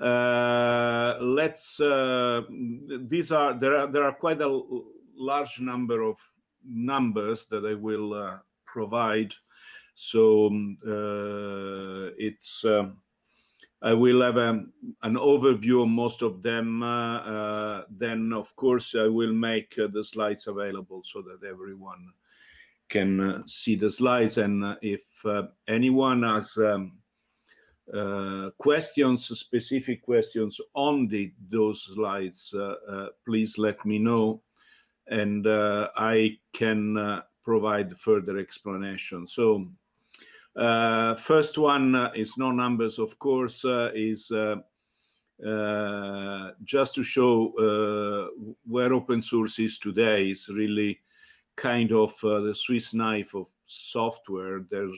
Uh, let's, uh, these are, there are, there are quite a large number of numbers that I will uh, provide. So um, it's, um, I will have a, um, an overview of most of them. Uh, then, of course, I will make uh, the slides available so that everyone can uh, see the slides. And if anyone has um, questions, specific questions on the, those slides, please let me know. And I can provide further explanation. So uh, first one uh, is no numbers, of course, uh, is uh, uh just to show uh, where open source is today is really kind of the Swiss knife of software. There,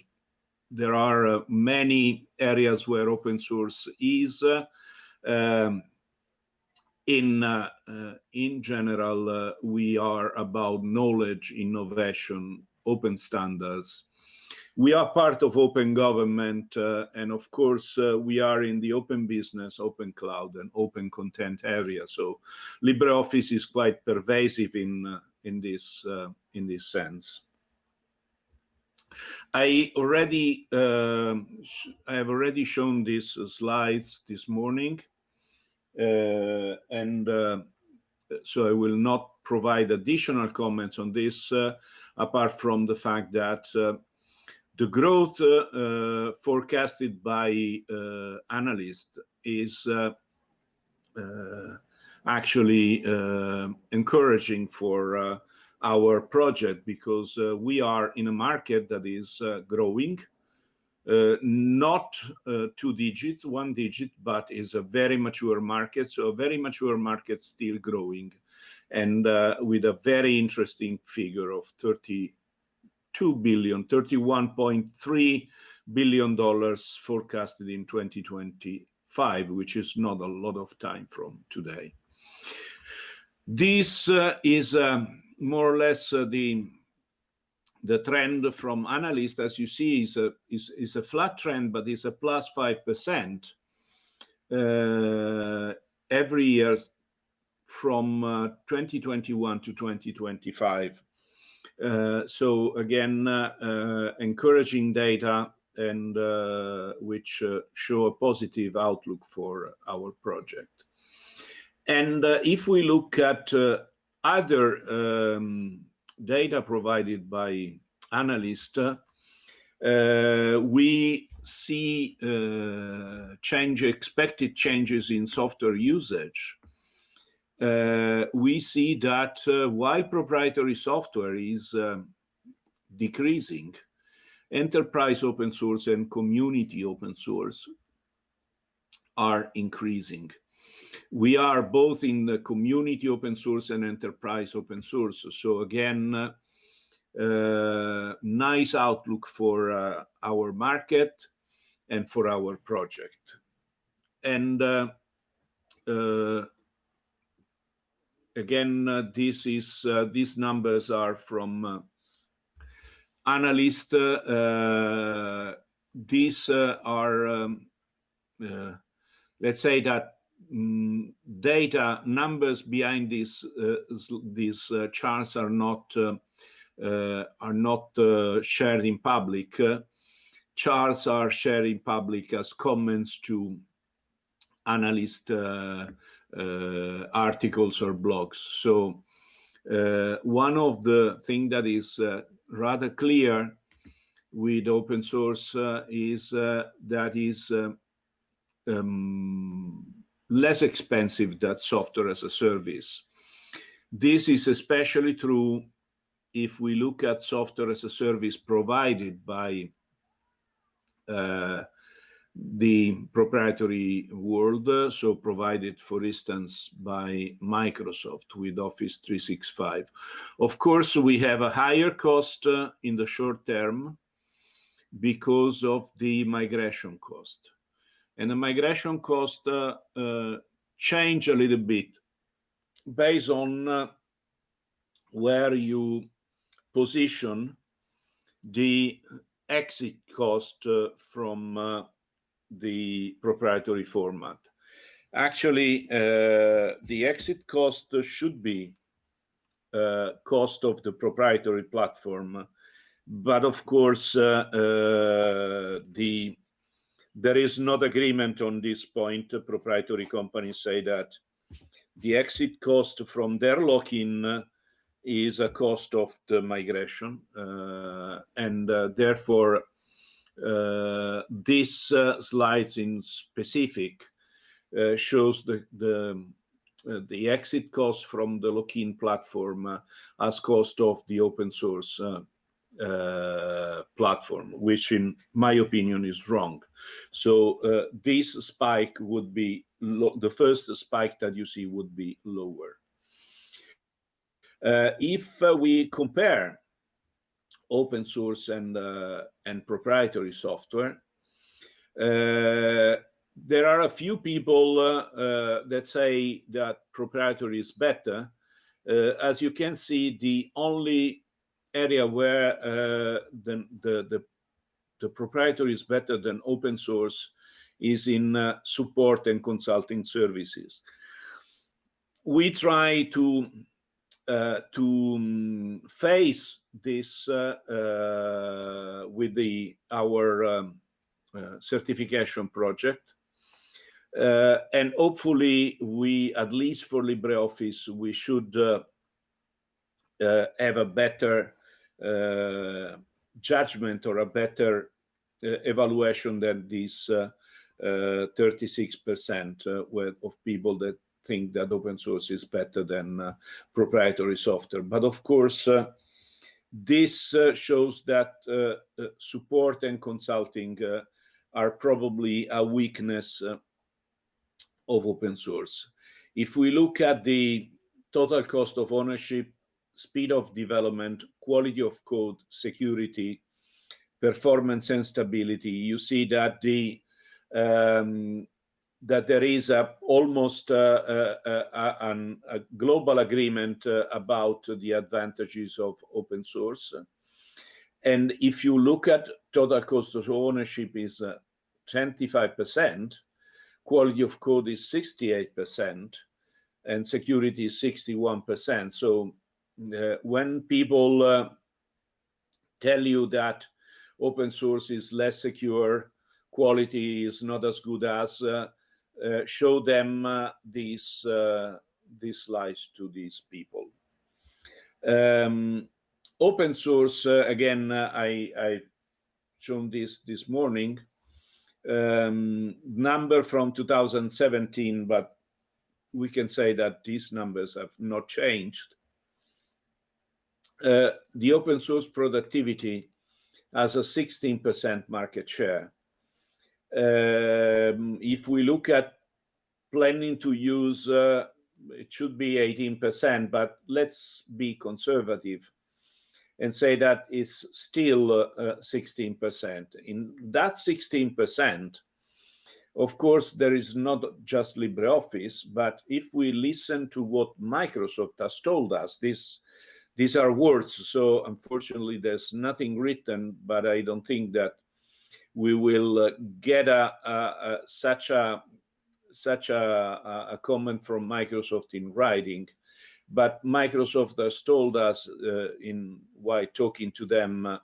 there are many areas where open source is. Um, in uh, uh, in general, uh, we are about knowledge, innovation, open standards, we are part of open government uh, and of course uh, we are in the open business open cloud and open content area so libreoffice is quite pervasive in uh, in this uh, in this sense i already um, i have already shown these slides this morning uh, and uh, so i will not provide additional comments on this apart from the fact that the growth uh, uh, forecasted by uh, analysts is actually encouraging for our project because we are in a market that is growing uh, not uh, two digits, one digit, but is a very mature market. So a very mature market still growing and uh, with a very interesting figure of 30 2 billion, 31.3 billion dollars forecasted in 2025, which is not a lot of time from today. This uh, is uh, more or less uh, the the trend from analysts, as you see, is a is, is a flat trend, but it's a plus five percent uh, every year from uh, 2021 to 2025. Uh, so again, uh, uh, encouraging data and which show a positive outlook for our project. And if we look at other um, data provided by analysts, uh, we see uh, change expected changes in software usage uh, we see that uh, while proprietary software is um, decreasing, enterprise open source and community open source are increasing. We are both in the community open source and enterprise open source. So again, uh, nice outlook for uh, our market and for our project. And uh, uh again, uh, this is uh, these numbers are from analysts. these are, um, let's say that data numbers behind these these charts are not are not shared in public. charts are shared in public as comments to analyst uh, uh, articles or blogs. So uh, one of the things that is uh, rather clear with open source is that is um, less expensive than software as a service. This is especially true if we look at software as a service provided by uh, the proprietary world, so provided, for instance, by Microsoft with Office 365. Of course, we have a higher cost uh, in the short term because of the migration cost. And the migration cost uh, uh, change a little bit based on uh, where you position the exit cost uh, from uh, the proprietary format. Actually, uh, the exit cost should be cost of the proprietary platform, but of course, the there is not agreement on this point. Proprietary companies say that the exit cost from their lock-in is a cost of the migration, uh, and uh, therefore uh, this slides in specific uh, shows the the uh, the exit cost from the lock-in platform uh, as cost of the open source uh, platform, which in my opinion is wrong. So uh, this spike would be, the first spike that you see would be lower. Uh, if we compare open source and, and proprietary software, there are a few people uh, uh, that say that proprietary is better. Uh, as you can see, the only area where the, the, the, the, proprietary is better than open source is in support and consulting services. We try to uh, to um, face this uh, uh, with the our um, certification project uh, and hopefully we, at least for LibreOffice, we should uh, uh, have a better uh, Uh, judgment or a better uh, evaluation than this 36% uh, uh, uh of people that think that open source is better than proprietary software. But of course, this shows that support and consulting are probably a weakness of open source. If we look at the total cost of ownership, speed of development, quality of code, security, performance and stability, you see that the um, that there is a, almost a, a, a, a global agreement uh, about the advantages of open source. And if you look at total cost of ownership is uh, 25%, quality of code is 68% and security is 61%. So uh, when people uh, tell you that open source is less secure, quality is not as good as, uh, uh show them uh, these, uh, these slides to these people. Um, open source, again, I, I shown this this morning, um, number from 2017, but we can say that these numbers have not changed. Uh, the open source productivity has a 16% market share. Um, if we look at planning to use, uh, it should be 18%, but let's be conservative and say that is still 16%. Uh, In that 16%, of course, there is not just LibreOffice, but if we listen to what Microsoft has told us, this, these are words, so unfortunately there's nothing written, but I don't think that we will uh, get a, a, a, such a such a, a comment from Microsoft in writing but Microsoft has told us uh, in while talking to them uh,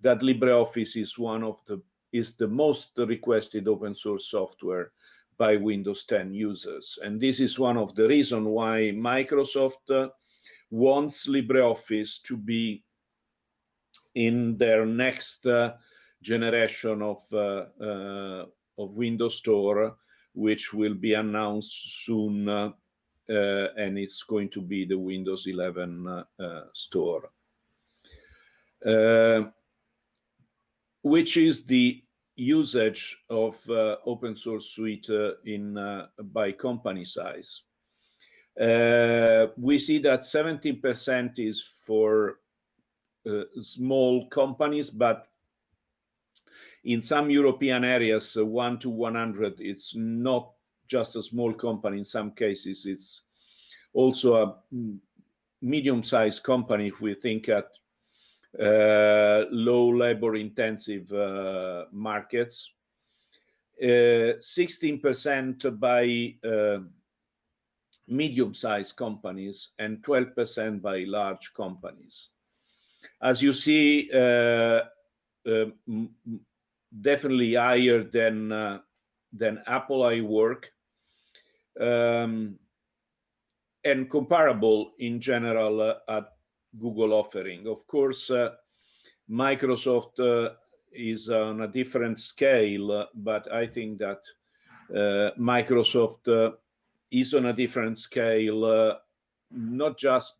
that LibreOffice is one of the is the most requested open source software by Windows 10 users. And this is one of the reasons why Microsoft uh, wants LibreOffice to be in their next uh, generation of, uh, uh, of Windows Store, which will be announced soon uh, uh, and it's going to be the Windows 11 uh, store. which is the usage of open source suite in by company size. Uh, we see that 17% is for uh, small companies, but in some European areas, uh, 1 to 100, it's not just a small company. In some cases, it's also a medium-sized company if we think at uh, low labor intensive uh, markets. 16% by medium-sized companies and 12% by large companies. As you see, uh, uh, definitely higher than uh, than Apple iWork, um, and comparable in general at Google offering. Of course, Microsoft is on a different scale, but I think that Microsoft is on a different scale, uh, not just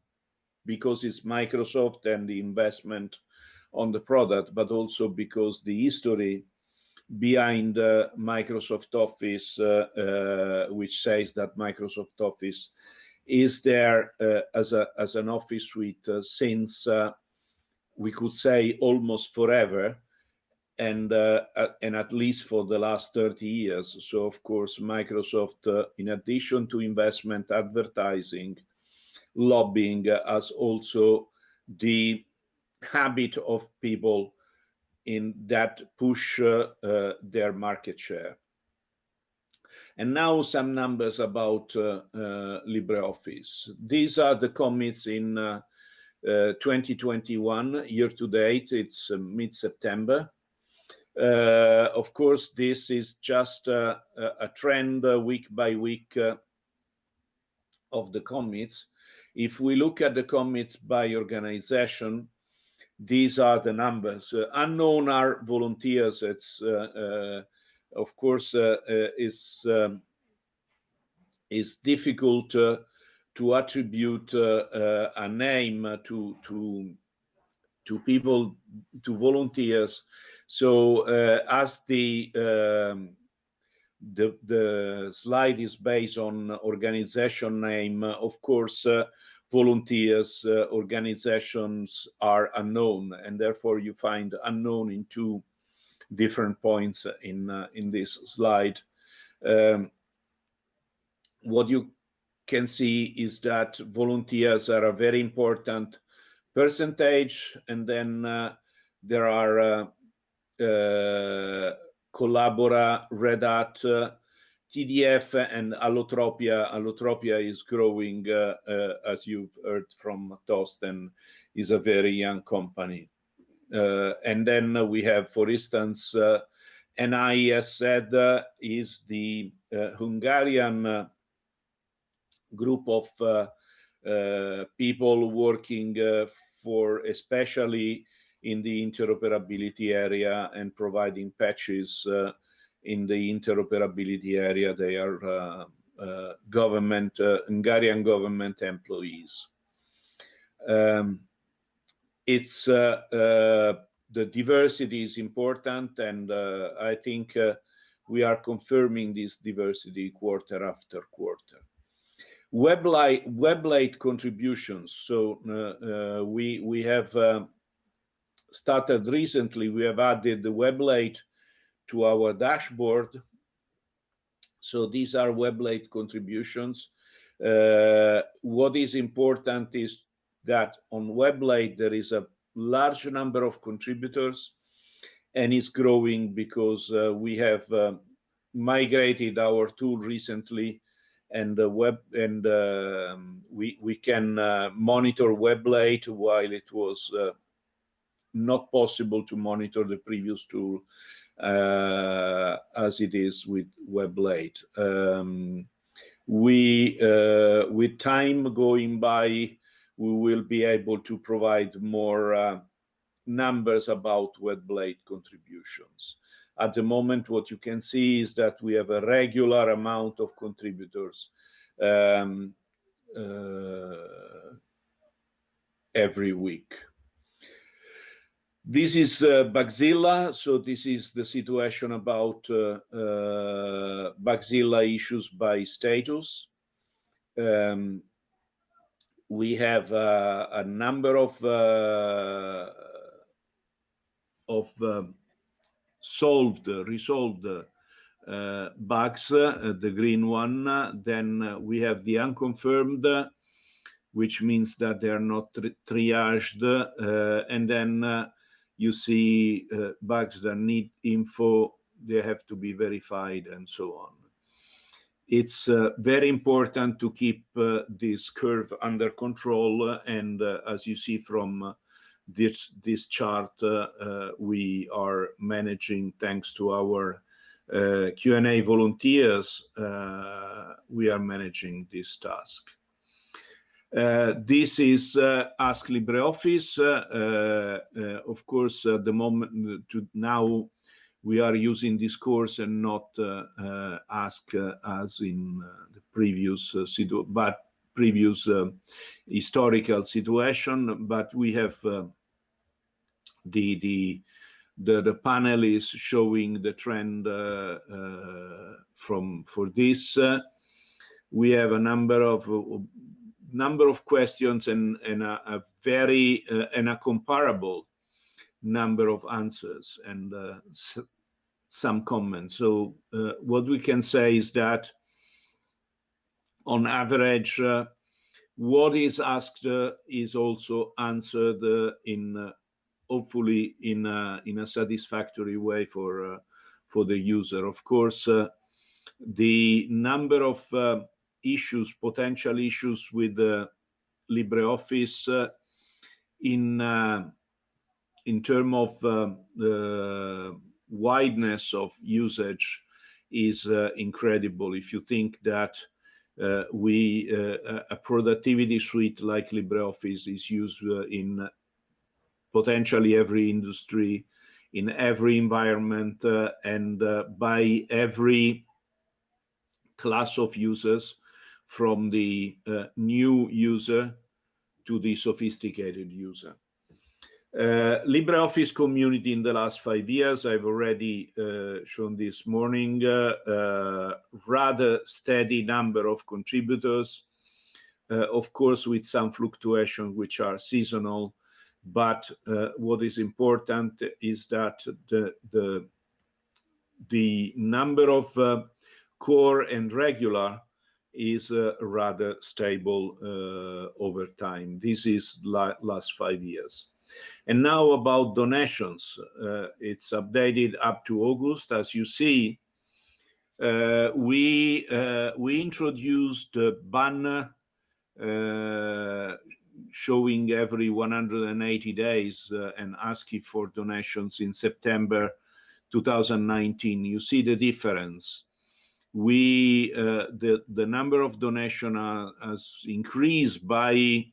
because it's Microsoft and the investment on the product, but also because the history behind uh, Microsoft Office, uh, which says that Microsoft Office is there as an office suite since we could say almost forever, and uh, uh, and at least for the last 30 years. So of course, Microsoft, uh, in addition to investment, advertising, lobbying, has also the habit of people in that push their market share. And now some numbers about LibreOffice. These are the commits in 2021, year to date, it's mid-September. Uh, of course, this is just a trend uh, week by week uh, of the commits. If we look at the commits by organization, these are the numbers. Unknown are volunteers. It's of course is um, is difficult to attribute a name to to to people, to volunteers. So, uh, as um, the the slide is based on organization name, of course, uh, volunteers, uh, organizations are unknown, and therefore you find unknown in two different points in in this slide. Um, what you can see is that volunteers are a very important percentage, and then there are Uh, collabora, Red Hat, uh, TDF, and Allotropia. Allotropia is growing, uh, as you've heard from Thorsten, is a very young company. And then we have, for instance, NISZ is the Hungarian group of people working for especially in the interoperability area and providing patches uh, in the interoperability area. They are uh, uh, government Hungarian government employees. Um, it's the diversity is important, and I think we are confirming this diversity quarter after quarter. Weblate contributions. So, we have um, started recently, we have added the WebLate to our dashboard. So these are WebLate contributions. Uh, what is important is that on WebLate, there is a large number of contributors, and it's growing because uh, we have uh, migrated our tool recently, and um, we can monitor WebLate while it was not possible to monitor the previous tool, uh, as it is with Weblate. Um, uh, with time going by, we will be able to provide more uh, numbers about Weblate contributions. At the moment, what you can see is that we have a regular amount of contributors um, every week. This is uh, Bugzilla. So this is the situation about uh, uh, Bugzilla issues by status. Um, we have a number of of solved, resolved bugs, the green one. Then we have the unconfirmed, which means that they are not triaged. And then you see uh, bugs that need info, they have to be verified and so on. It's uh, very important to keep uh, this curve under control. Uh, and uh, as you see from uh, this, this chart, we are managing, thanks to our Q&A volunteers, we are managing this task. Uh, this is uh, Ask LibreOffice. Uh, of course, at the moment to now, we are using Discourse and not Ask as in the previous but previous historical situation. But we have the the the, the panel is showing the trend uh, uh, from for this. Uh, we have a number of number of questions and, and a, a very uh, and a comparable number of answers and uh, some comments. So uh, what we can say is that on average, uh, what is asked uh, is also answered uh, in hopefully in a, in a satisfactory way for for the user. Of course, the number of issues, potential issues with uh, LibreOffice uh, in uh, in terms of uh, the wideness of usage is uh, incredible. If you think that uh, we a productivity suite like LibreOffice is used in potentially every industry, in every environment, and by every class of users, from the uh, new user to the sophisticated user. Uh, LibreOffice community in the last five years, I've already uh, shown this morning, uh, uh, rather steady number of contributors, uh, of course with some fluctuation which are seasonal, but what is important is that the, the, the number of core and regular is uh, rather stable uh, over time. This is la last five years. And now about donations. Uh, it's updated up to August. As you see, uh, we uh, we introduced a banner uh, showing every 180 days and asking for donations in September 2019. You see the difference we uh, the the number of donation uh, has increased by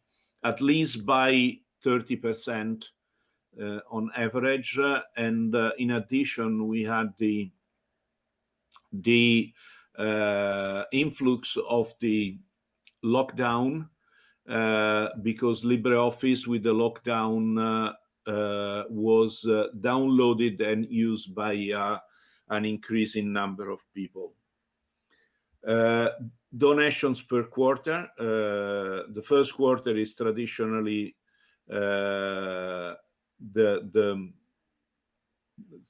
at least by 30 percent uh, on average uh, and uh, in addition we had the the uh, influx of the lockdown because LibreOffice with the lockdown was downloaded and used by an increasing number of people. Uh, donations per quarter. Uh, the first quarter is traditionally uh, the the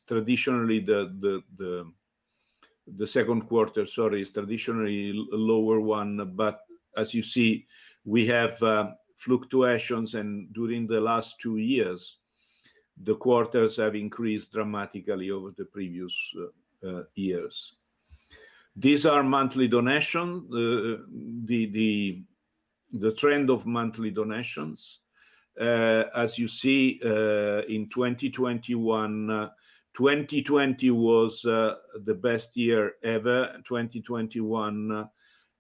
traditionally the the the the second quarter sorry is traditionally lower one but as you see we have fluctuations and during the last two years the quarters have increased dramatically over the previous years these are monthly donations, uh, the, the, the trend of monthly donations. Uh, as you see, uh, in 2021, 2020 was uh, the best year ever. 2021 uh,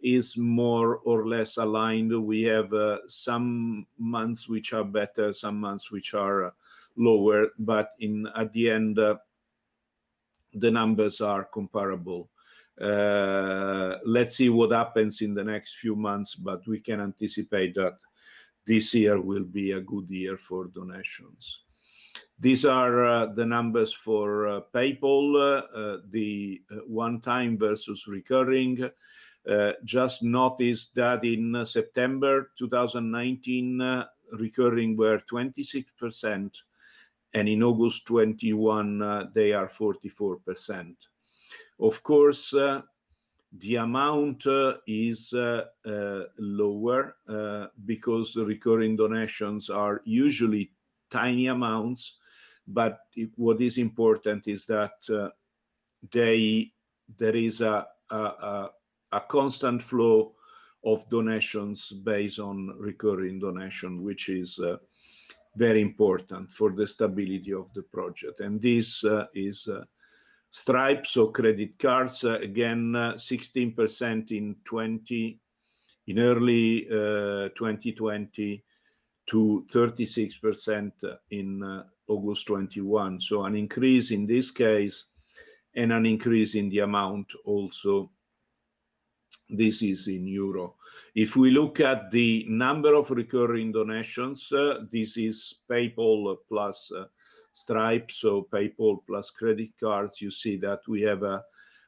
is more or less aligned. We have uh, some months which are better, some months which are lower, but in at the end, the numbers are comparable. Uh, let's see what happens in the next few months, but we can anticipate that this year will be a good year for donations. These are uh, the numbers for uh, PayPal, uh, the uh, one-time versus recurring. Uh, just notice that in September 2019, recurring were 26%, and in August 21, they are 44%. Of course, uh, the amount uh, is uh, lower because recurring donations are usually tiny amounts, but it, what is important is that they there is a, a, a constant flow of donations based on recurring donation, which is uh, very important for the stability of the project. And this uh, is uh, Stripe, so credit cards, uh, again, 16% uh, in 20, in early 2020 uh, to 36% in August 21. So an increase in this case and an increase in the amount also this is in euro. If we look at the number of recurring donations, uh, this is PayPal plus uh, Stripe, so PayPal plus credit cards, you see that we have a,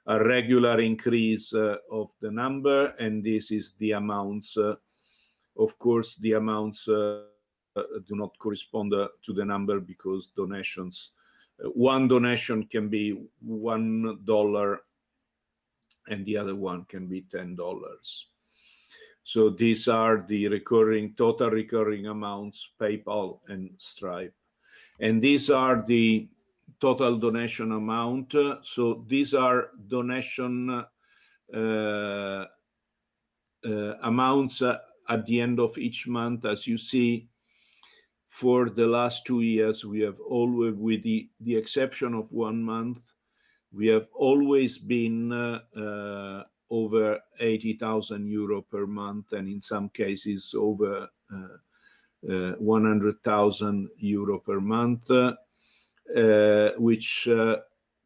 a regular increase uh, of the number, and this is the amounts. Uh, of course, the amounts uh, uh, do not correspond to the number because donations, one donation can be one dollar and the other one can be $10. So these are the recurring, total recurring amounts, PayPal and Stripe. And these are the total donation amount. So these are donation uh, uh, amounts uh, at the end of each month. As you see, for the last two years, we have always, with the, the exception of one month, we have always been uh, uh, over 80,000 euro per month, and in some cases over uh, 100,000 euro per month, uh, which uh,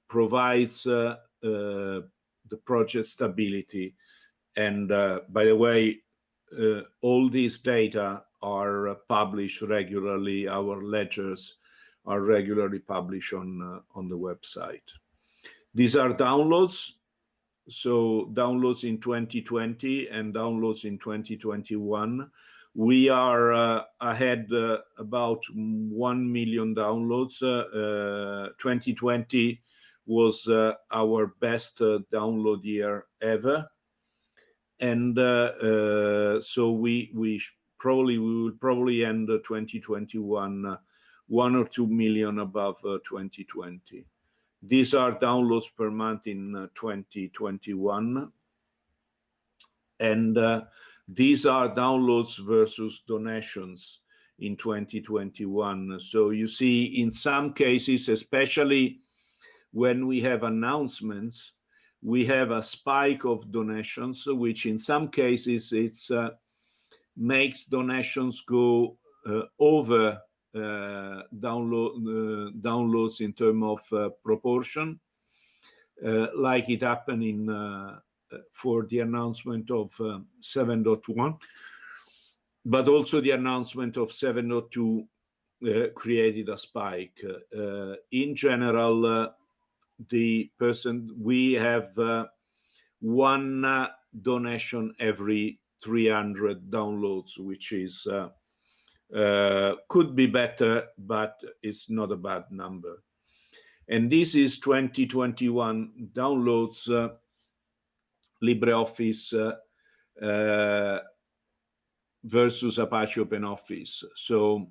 provides uh, the project stability. And by the way, all these data are published regularly. Our ledgers are regularly published on uh, on the website. These are downloads. So downloads in 2020 and downloads in 2021. We are uh, ahead uh, about 1 million downloads. Uh, 2020 uh, was uh, our best uh, download year ever. And so we, we probably, we will probably end 2021 one or two million above 2020. These are downloads per month in uh, 2021. And uh, these are downloads versus donations in 2021. So you see in some cases, especially when we have announcements, we have a spike of donations, which in some cases it's uh, makes donations go uh, over uh, download, uh, downloads in terms of uh, proportion, like it happened in for the announcement of 7.1, but also the announcement of 7.2 uh, created a spike. Uh, in general, uh, the person, we have one donation every 300 downloads, which is uh, could be better, but it's not a bad number. And this is 2021 downloads uh, LibreOffice uh, uh, versus Apache OpenOffice. So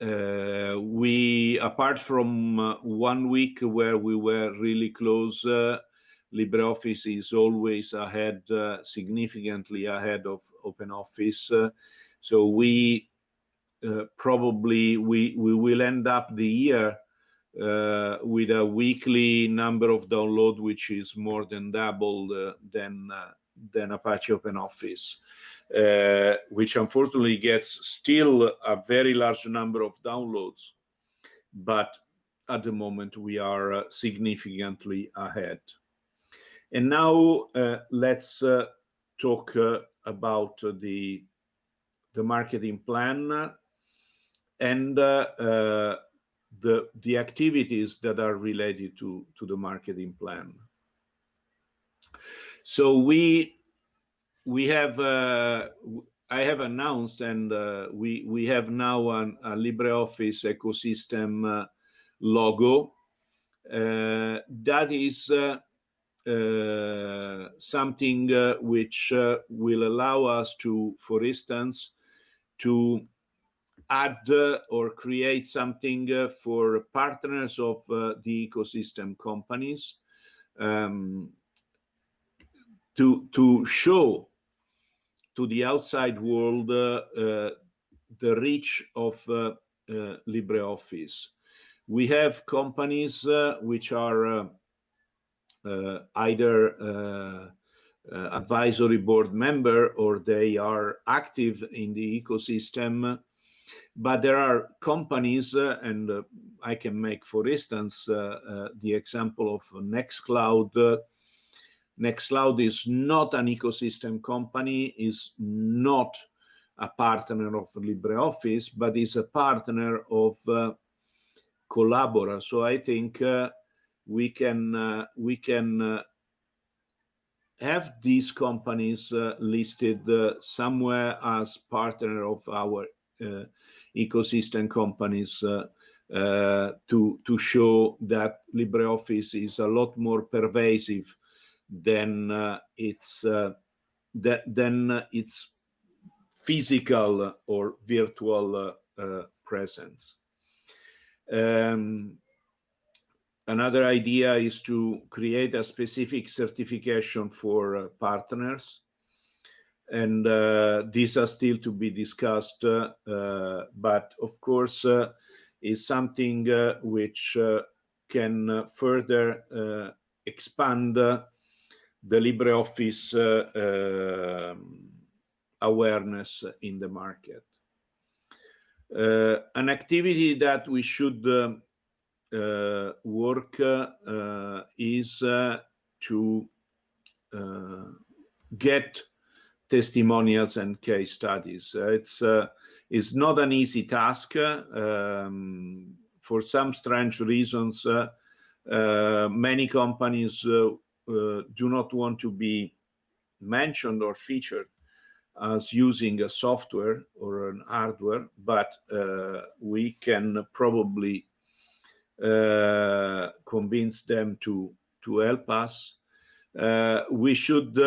uh, we, apart from uh, one week where we were really close, LibreOffice is always ahead, significantly ahead of OpenOffice. so we uh, probably we, we will end up the year uh, with a weekly number of download, which is more than double uh, than, uh, than Apache OpenOffice, uh, which unfortunately gets still a very large number of downloads. But at the moment, we are significantly ahead. And now let's talk about the, the marketing plan and uh, uh, the the activities that are related to to the marketing plan. So we we have uh, I have announced and uh, we we have now an, a LibreOffice ecosystem uh, logo uh, that is something which will allow us to, for instance, to add uh, or create something uh, for partners of uh, the ecosystem companies. um, to to show to the outside world uh, uh, the reach of uh, uh LibreOffice. We have companies uh, which are uh, either advisory board member or they are active in the ecosystem but there are companies, uh, and uh, I can make, for instance, uh, the example of Nextcloud. Nextcloud is not an ecosystem company, is not a partner of LibreOffice, but is a partner of uh, Collabora. So I think uh, we can uh, we can have these companies listed somewhere as partner of our ecosystem companies uh, uh, to to show that LibreOffice is a lot more pervasive than uh, its that than its physical or virtual presence. Um, another idea is to create a specific certification for uh, partners and uh, these are still to be discussed, uh, but of course uh, is something uh, which uh, can further expand the LibreOffice um, awareness in the market. an activity that we should work is to get testimonials and case studies. Uh, it's uh, it's not an easy task. Um, for some strange reasons, uh, uh many companies uh, uh, do not want to be mentioned or featured as using a software or an hardware, but we can probably convince them to to help us. we should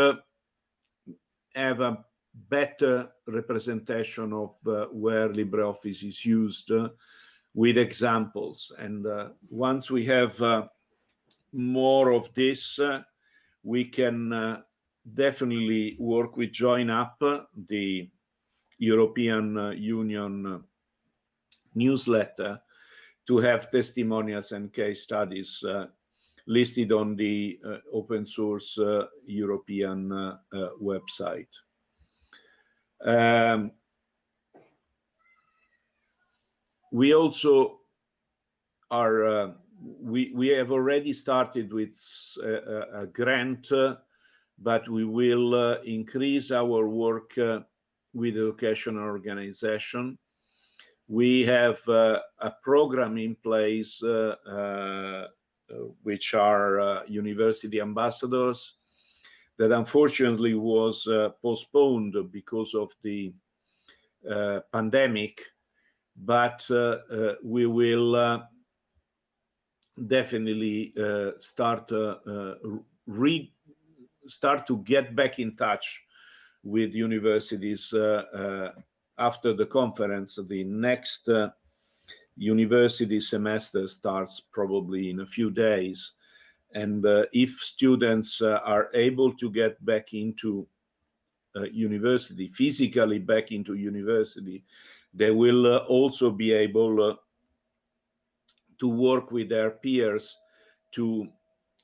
have a better representation of uh, where LibreOffice is used uh, with examples. And uh, once we have uh, more of this, uh, we can uh, definitely work with JoinUp, the European Union newsletter, to have testimonials and case studies listed on the uh, open source uh, European uh, website. Um, we also are uh, we we have already started with a, a grant uh, but we will uh, increase our work with educational organization we have a program in place uh, which are uh, university ambassadors that unfortunately was uh, postponed because of the pandemic but we will definitely start read start to get back in touch with universities uh, uh, after the conference. The next uh, university semester starts probably in a few days. And uh, if students uh, are able to get back into uh, university, physically back into university, they will uh, also be able uh, to work with their peers to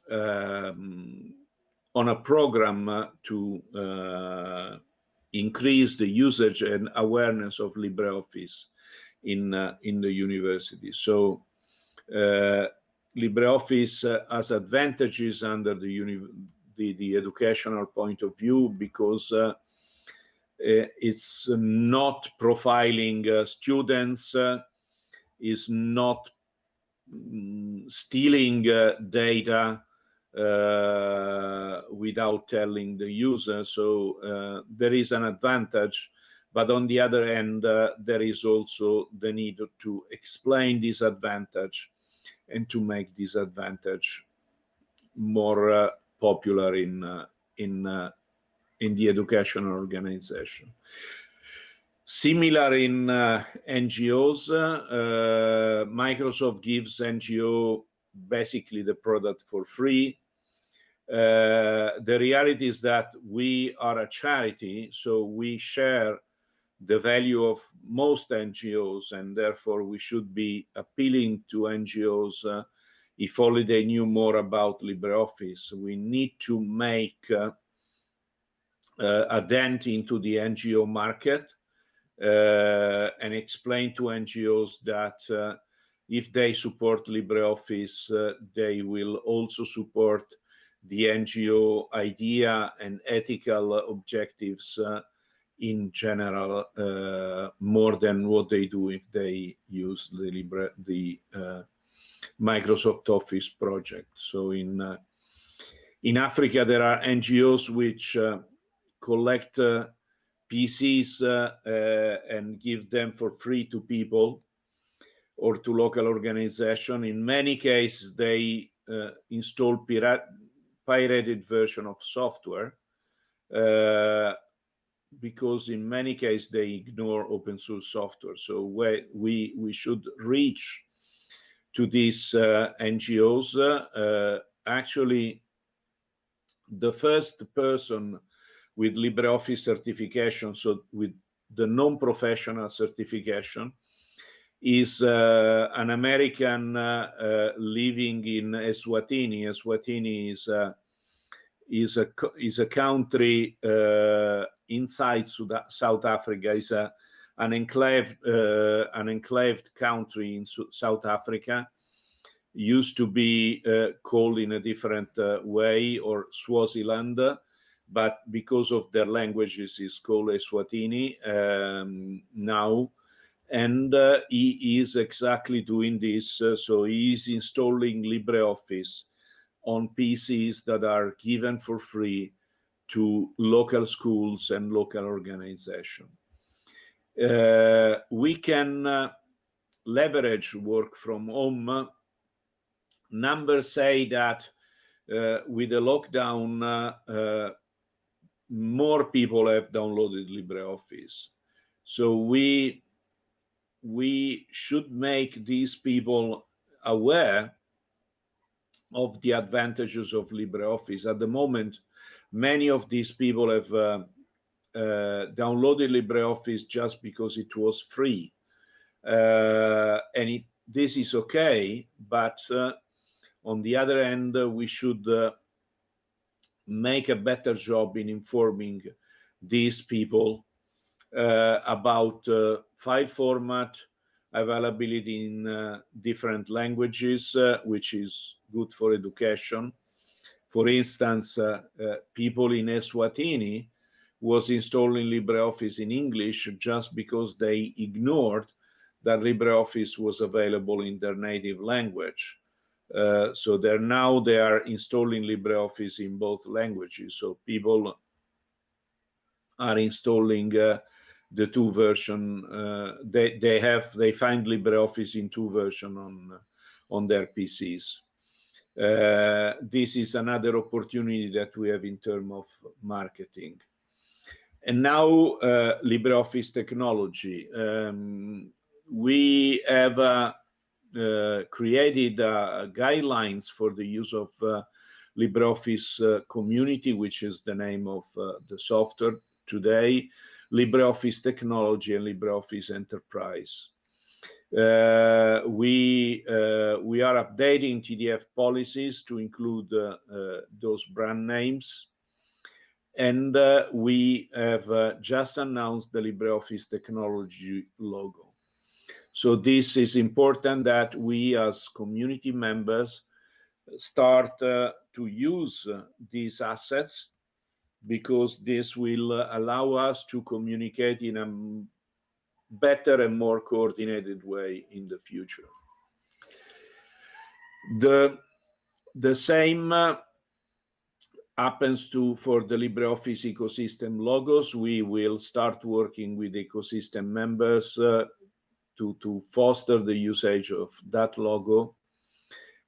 um, on a program uh, to increase the usage and awareness of LibreOffice in uh, in the university. So uh, LibreOffice uh, has advantages under the, the, the educational point of view because it's not profiling students, is not mm, stealing data uh, without telling the user. So uh, there is an advantage but on the other hand, uh, there is also the need to explain this advantage and to make this advantage more uh, popular in uh, in in the educational organization. Similar in uh, NGOs, uh, Microsoft gives NGO basically the product for free. Uh, the reality is that we are a charity, so we share the value of most NGOs, and therefore we should be appealing to NGOs uh, if only they knew more about LibreOffice. We need to make uh, uh, a dent into the NGO market uh, and explain to NGOs that uh, if they support LibreOffice, uh, they will also support the NGO idea and ethical objectives in general uh, more than what they do if they use the Libre, the uh, Microsoft Office project. So in uh, in Africa there are NGOs which uh, collect uh, PCs and give them for free to people or to local organization. In many cases, they install pirate pirated version of software uh, because in many cases they ignore open source software. So we we, should reach to these uh, NGOs. Uh, actually, the first person with LibreOffice certification, so with the non-professional certification, is uh, an American uh, uh, living in Eswatini. Eswatini is is a is a country inside South Africa. is a an enclave an enclaved country in South Africa. Used to be called in a different way or Swaziland but because of their languages is called Eswatini um, now and uh, he is exactly doing this. Uh, so he is installing LibreOffice on PCs that are given for free to local schools and local organizations. Uh, we can uh, leverage work from home. Numbers say that uh, with the lockdown, uh, more people have downloaded LibreOffice. So we we should make these people aware of the advantages of LibreOffice. At the moment, many of these people have uh, uh, downloaded LibreOffice just because it was free. Uh, and it, this is okay, but uh, on the other hand, we should uh, make a better job in informing these people uh, about uh, file format, availability in uh, different languages, which is good for education. For instance, people in Eswatini was installing LibreOffice in English just because they ignored that LibreOffice was available in their native language. Uh, so they're now they are installing LibreOffice in both languages. So people are installing uh, the two version. Uh, they they have they find LibreOffice in two version on on their PCs. Uh, this is another opportunity that we have in terms of marketing. And now uh, LibreOffice technology. Um, we have uh, uh, created uh, guidelines for the use of uh, LibreOffice community, which is the name of the software today, LibreOffice Technology and LibreOffice Enterprise. Uh, we uh, we are updating TDF policies to include uh, uh those brand names, and uh, we have uh, just announced the LibreOffice Technology logo. So this is important that we as community members start to use these assets because this will uh, allow us to communicate in a better and more coordinated way in the future. The, the same uh, happens to for the LibreOffice ecosystem logos. We will start working with ecosystem members uh, to, to foster the usage of that logo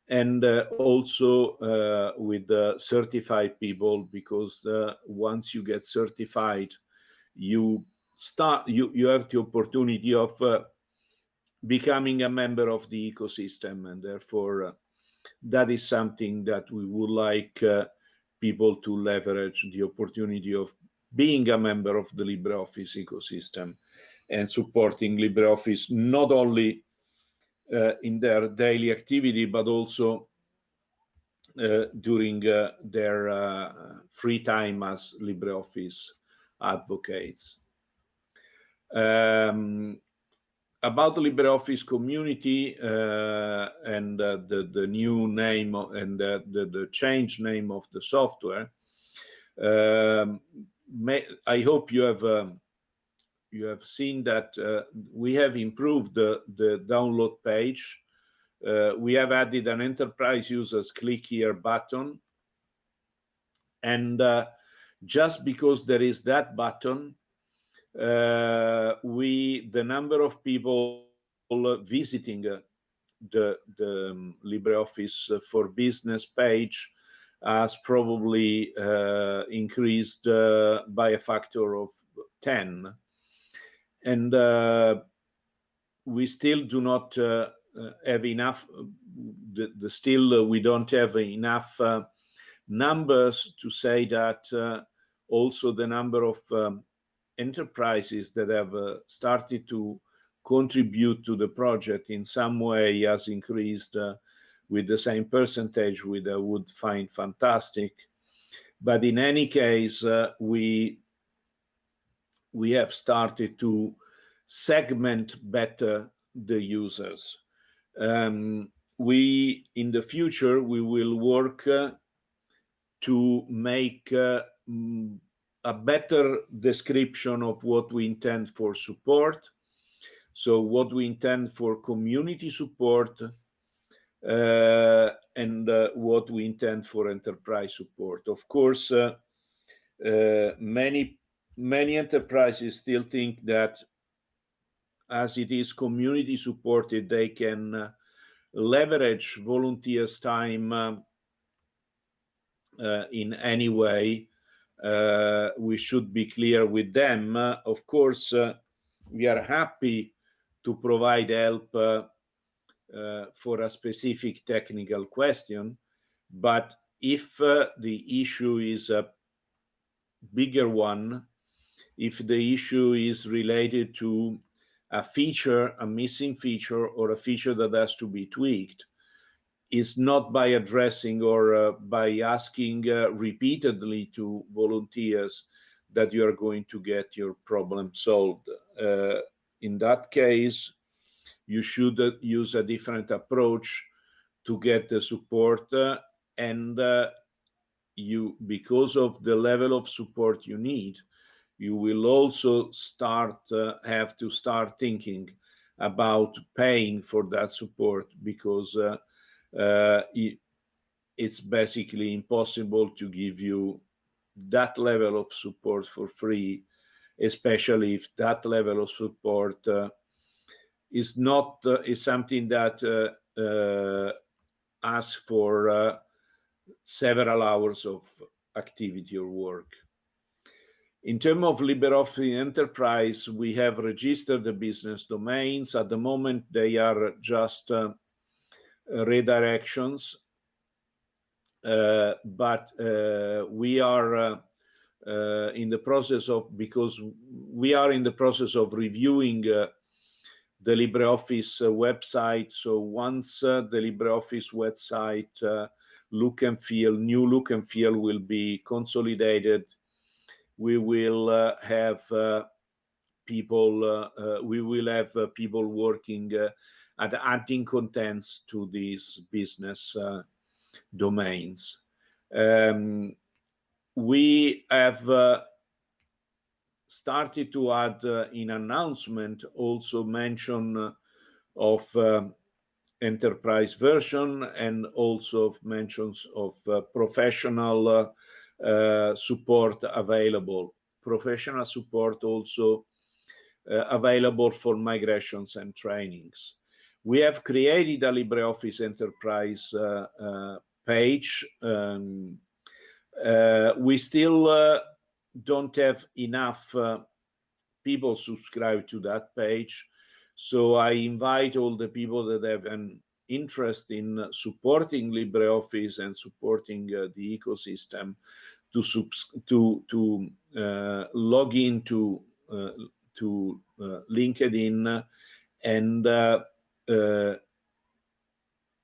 and uh, also uh, with certified people because uh, once you get certified you start you you have the opportunity of uh, becoming a member of the ecosystem and therefore uh, that is something that we would like uh, people to leverage the opportunity of being a member of the LibreOffice ecosystem and supporting LibreOffice not only uh, in their daily activity, but also uh, during uh, their uh, free time as LibreOffice advocates. Um, about the LibreOffice community uh, and uh, the, the new name and the, the, the change name of the software, um, may, I hope you have um, you have seen that uh, we have improved the, the download page. Uh, we have added an enterprise users click here button. And uh, just because there is that button, uh, we the number of people visiting uh, the, the um, LibreOffice for Business page has probably uh, increased uh, by a factor of 10. And uh, we still do not uh, have enough, the, the still we don't have enough numbers to say that also the number of um, enterprises that have uh, started to contribute to the project in some way has increased uh, with the same percentage, which I would find fantastic. But in any case, uh, we we have started to segment better the users. Um, we in the future we will work uh, to make uh, a better description of what we intend for support. So what we intend for community support uh, and uh, what we intend for enterprise support. Of course, uh, uh many many enterprises still think that as it is community supported, they can uh, leverage volunteers' time uh, in any way uh, we should be clear with them. Uh, of course, uh, we are happy to provide help uh, uh, for a specific technical question, but if uh, the issue is a bigger one, if the issue is related to a feature, a missing feature, or a feature that has to be tweaked, is not by addressing or uh, by asking uh, repeatedly to volunteers that you are going to get your problem solved. Uh, in that case, you should uh, use a different approach to get the support uh, and uh, you, because of the level of support you need, you will also start, have to start thinking about paying for that support because uh, it's basically impossible to give you that level of support for free, especially if that level of support uh, is not uh, is something that uh, uh asks for uh, several hours of activity or work. In terms of LibreOffice Enterprise, we have registered the business domains. At the moment, they are just uh, redirections. Uh, but uh, we are uh, in the process of, because we are in the process of reviewing the LibreOffice website. So once the LibreOffice website look and feel, new look and feel will be consolidated, we will uh, have uh, people, uh, we will have people working at adding contents to these business uh, domains. Um, we have uh, started to add uh, in announcement also mention uh, of enterprise version and also mentions of uh, professional uh, support available. Professional support also available for migrations and trainings. We have created a LibreOffice Enterprise uh, uh, page. Um, uh, we still don't have enough people subscribe to that page. So I invite all the people that have an interest in supporting LibreOffice and supporting the ecosystem to to to log into to LinkedIn and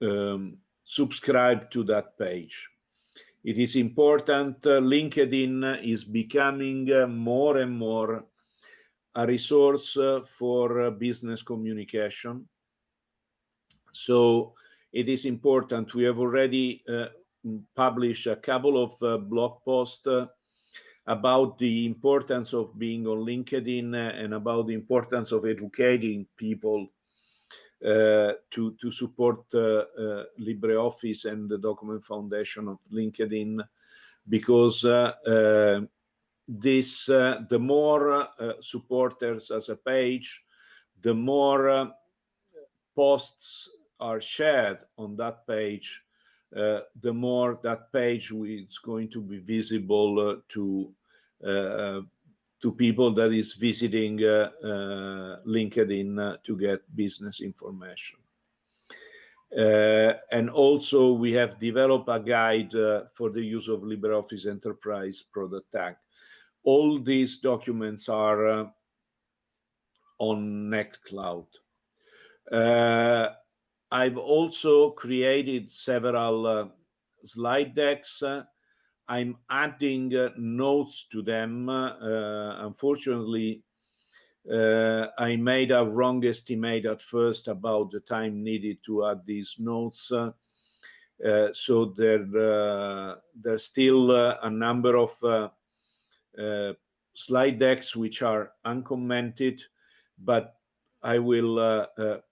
um, subscribe to that page. It is important, uh, LinkedIn is becoming uh, more and more a resource uh, for uh, business communication. So it is important. We have already uh, published a couple of uh, blog posts about the importance of being on LinkedIn and about the importance of educating people uh, to, to support uh, uh, LibreOffice and the Document Foundation of LinkedIn because this the more supporters as a page, the more posts are shared on that page, uh, the more that page is going to be visible uh, to uh, to people that is visiting uh, uh, LinkedIn uh, to get business information. and also we have developed a guide for the use of LibreOffice Enterprise Product Tag. All these documents are on Nextcloud. Uh, I've also created several uh, slide decks I'm adding uh, notes to them. Uh, unfortunately, uh, I made a wrong estimate at first about the time needed to add these notes. Uh, so there, uh, there's still uh, a number of slide decks which are uncommented, but I will,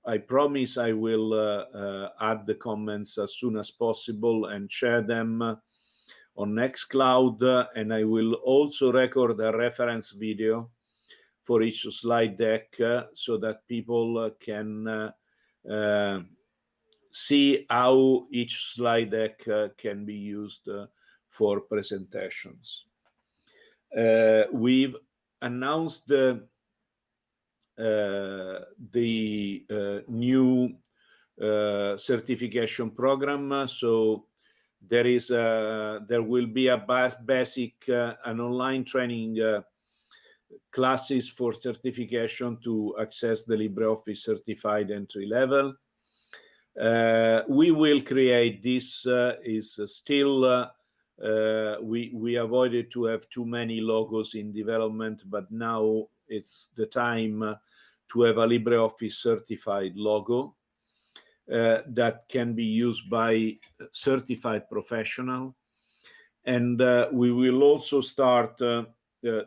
I promise I will add the comments as soon as possible and share them on Nextcloud, and I will also record a reference video for each slide deck uh, so that people uh, can uh, see how each slide deck can be used for presentations. we've announced the uh, the uh, new uh, certification program. So there is a, there will be a basic uh, an online training uh, classes for certification to access the LibreOffice certified entry level. Uh, we will create this uh, is still uh, uh, we we avoided to have too many logos in development, but now it's the time to have a LibreOffice certified logo uh, that can be used by certified professional. And uh, we will also start uh,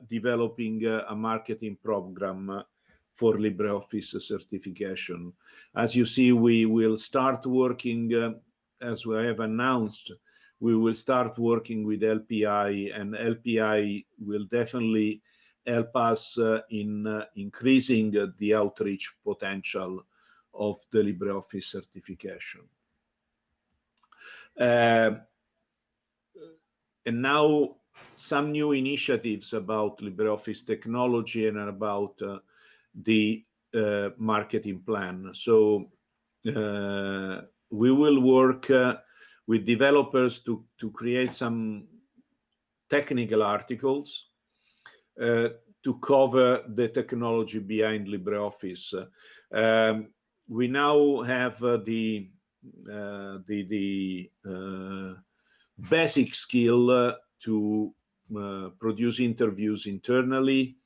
developing a marketing program for LibreOffice certification. As you see, we will start working, uh, as we have announced, we will start working with LPI and LPI will definitely help us uh, in uh, increasing the outreach potential of the LibreOffice certification. Uh, and now some new initiatives about LibreOffice technology and about uh, the uh, marketing plan. So uh, we will work uh, with developers to, to create some technical articles uh, to cover the technology behind LibreOffice. Um, we now have uh, the uh, the the uh, basic skill uh, to uh, produce interviews internally.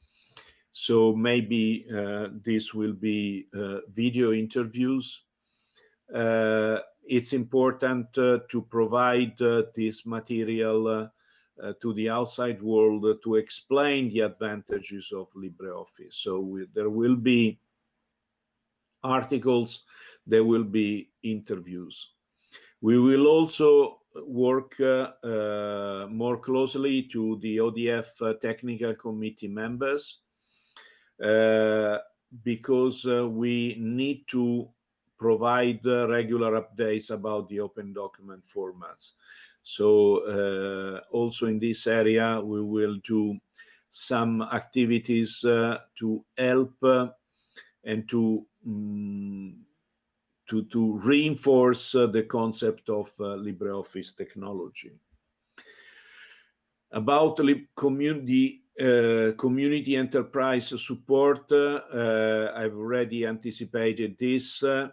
So maybe uh, this will be video interviews. it's important to provide this material to the outside world to explain the advantages of LibreOffice. So we, there will be articles, there will be interviews. We will also work uh, uh, more closely to the ODF uh, technical committee members uh, because uh, we need to provide uh, regular updates about the open document formats. So also in this area, we will do some activities to help and to um, to, to reinforce uh, the concept of uh, LibreOffice technology. About community, uh, community enterprise support, uh, I've already anticipated this. Uh,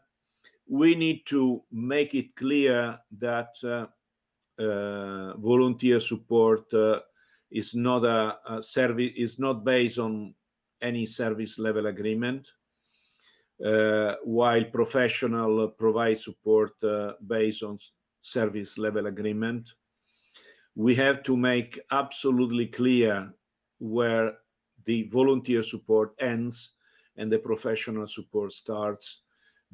we need to make it clear that uh, volunteer support is not a, a service, is not based on any service level agreement uh, while professional provide support uh, based on service level agreement. We have to make absolutely clear where the volunteer support ends and the professional support starts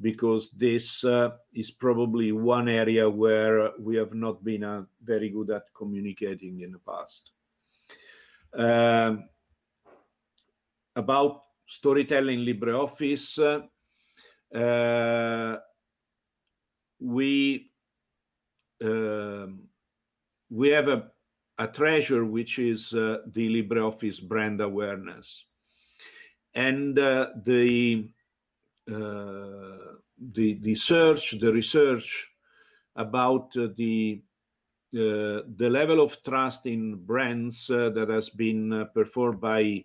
because this uh, is probably one area where we have not been uh, very good at communicating in the past. Um, about storytelling LibreOffice, uh, we um, we have a, a treasure which is uh, the LibreOffice brand awareness, and uh, the the the search, the research about uh, the uh, the level of trust in brands that has been performed by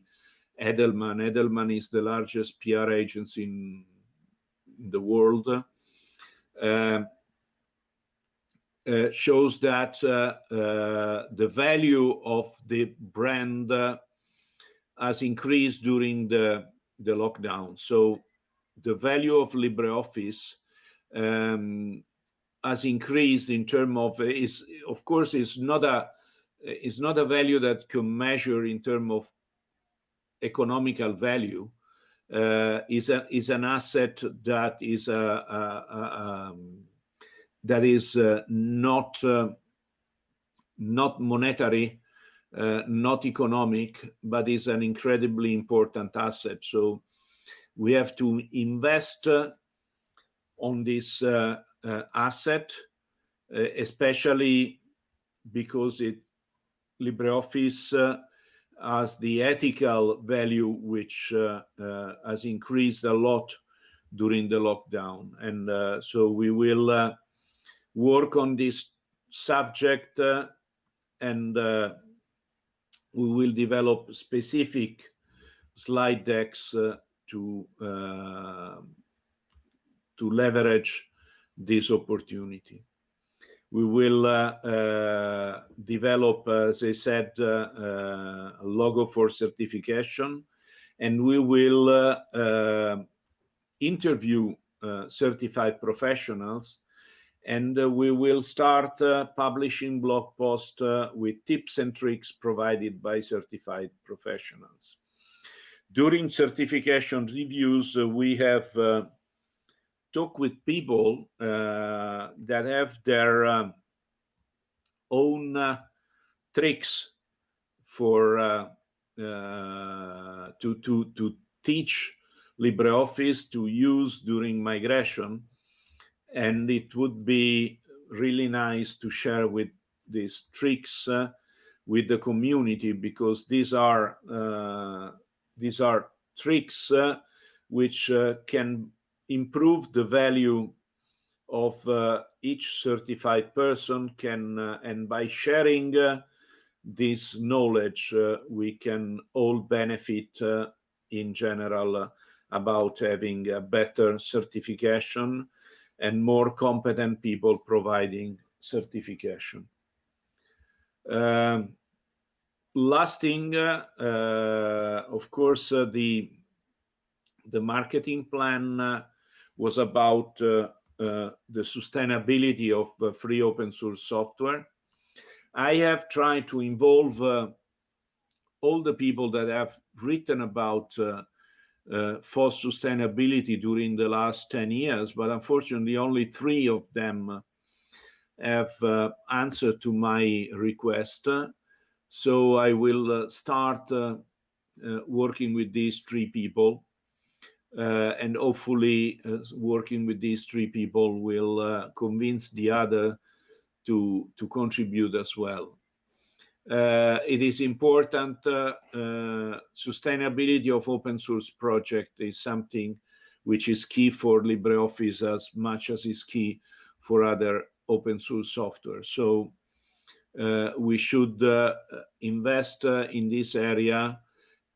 Edelman. Edelman is the largest PR agency in the world uh, uh, shows that uh, the value of the brand has increased during the, the lockdown. So the value of LibreOffice um, has increased in terms of is of course is not a is not a value that can measure in terms of economical value, uh, is a is an asset that is a, a, a um, that is uh, not uh, not monetary, uh, not economic, but is an incredibly important asset. So we have to invest uh, on this uh, asset, especially because it LibreOffice has the ethical value which uh, uh, has increased a lot during the lockdown. And uh, so we will work on this subject and we will develop specific slide decks uh, to uh, to leverage this opportunity. We will uh, uh, develop, as I said, uh, a logo for certification, and we will interview certified professionals and uh, we will start uh, publishing blog posts uh, with tips and tricks provided by certified professionals. During certification reviews, we have talked with people uh, that have their um, own uh, tricks for uh, uh, to to to teach LibreOffice to use during migration, and it would be really nice to share with these tricks uh, with the community because these are uh, these are tricks which can improve the value of uh, each certified person can uh, and by sharing uh, this knowledge uh, we can all benefit uh, in general uh, about having a better certification and more competent people providing certification. Um, last thing, of course, the the marketing plan was about uh, uh, the sustainability of uh, free open source software. I have tried to involve all the people that have written about uh, FOSS sustainability during the last 10 years, but unfortunately only three of them have uh, answered to my request. So I will uh, start working with these three people uh, and hopefully uh, working with these three people will uh, convince the other to to contribute as well. Uh, it is important uh, uh, sustainability of open source project is something which is key for LibreOffice as much as is key for other open source software. So uh, we should uh, invest uh, in this area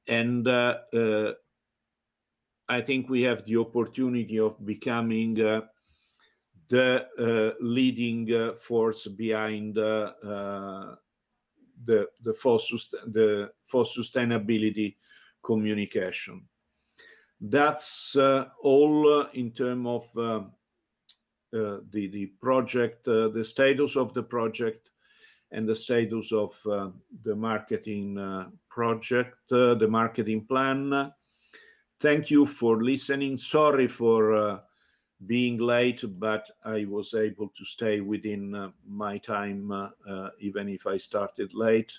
and uh, uh, I think we have the opportunity of becoming uh, the leading force behind the the for, the for sustainability communication. That's all in terms of uh, the, the project, uh, the status of the project and the status of uh, the marketing project, the marketing plan. Thank you for listening. Sorry for being late, but I was able to stay within uh, my time, uh, uh, even if I started late.